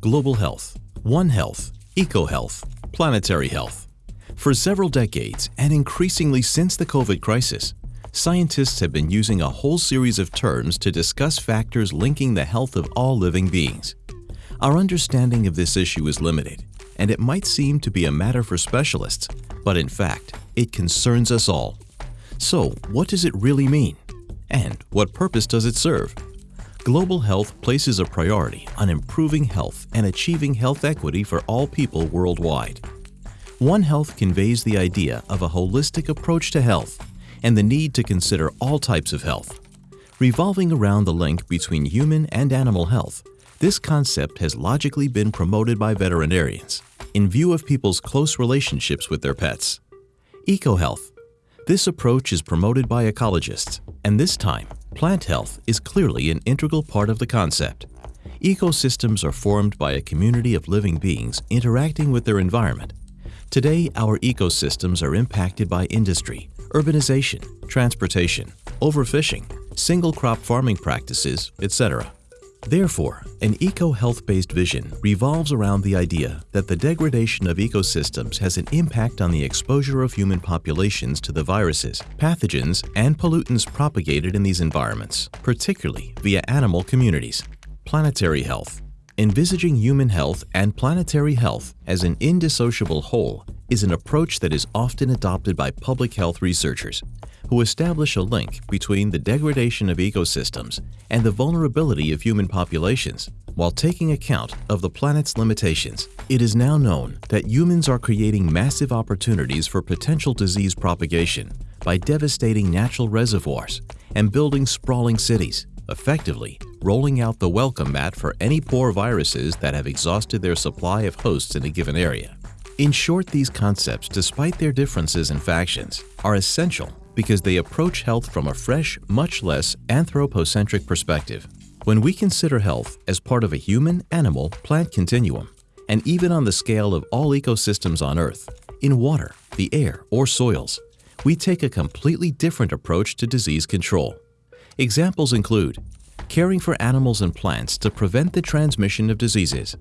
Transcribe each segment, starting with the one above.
global health, One Health, EcoHealth, planetary health. For several decades, and increasingly since the COVID crisis, scientists have been using a whole series of terms to discuss factors linking the health of all living beings. Our understanding of this issue is limited, and it might seem to be a matter for specialists, but in fact, it concerns us all. So, what does it really mean? And what purpose does it serve? Global health places a priority on improving health and achieving health equity for all people worldwide. One Health conveys the idea of a holistic approach to health and the need to consider all types of health. Revolving around the link between human and animal health, this concept has logically been promoted by veterinarians in view of people's close relationships with their pets. EcoHealth. This approach is promoted by ecologists, and this time, plant health is clearly an integral part of the concept. Ecosystems are formed by a community of living beings interacting with their environment. Today, our ecosystems are impacted by industry, urbanization, transportation, overfishing, single crop farming practices, etc. Therefore, an eco-health-based vision revolves around the idea that the degradation of ecosystems has an impact on the exposure of human populations to the viruses, pathogens, and pollutants propagated in these environments, particularly via animal communities. Planetary health. Envisaging human health and planetary health as an indissociable whole is an approach that is often adopted by public health researchers who establish a link between the degradation of ecosystems and the vulnerability of human populations while taking account of the planet's limitations. It is now known that humans are creating massive opportunities for potential disease propagation by devastating natural reservoirs and building sprawling cities, effectively rolling out the welcome mat for any poor viruses that have exhausted their supply of hosts in a given area. In short, these concepts, despite their differences in factions, are essential because they approach health from a fresh, much less anthropocentric perspective. When we consider health as part of a human, animal, plant continuum, and even on the scale of all ecosystems on Earth, in water, the air, or soils, we take a completely different approach to disease control. Examples include caring for animals and plants to prevent the transmission of diseases,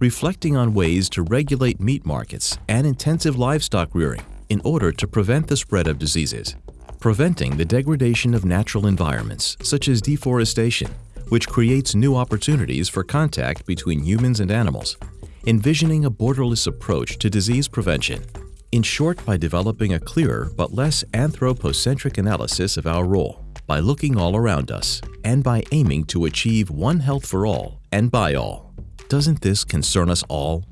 reflecting on ways to regulate meat markets and intensive livestock rearing in order to prevent the spread of diseases, preventing the degradation of natural environments such as deforestation, which creates new opportunities for contact between humans and animals, envisioning a borderless approach to disease prevention. In short, by developing a clearer but less anthropocentric analysis of our role, by looking all around us, and by aiming to achieve one health for all and by all. Doesn't this concern us all?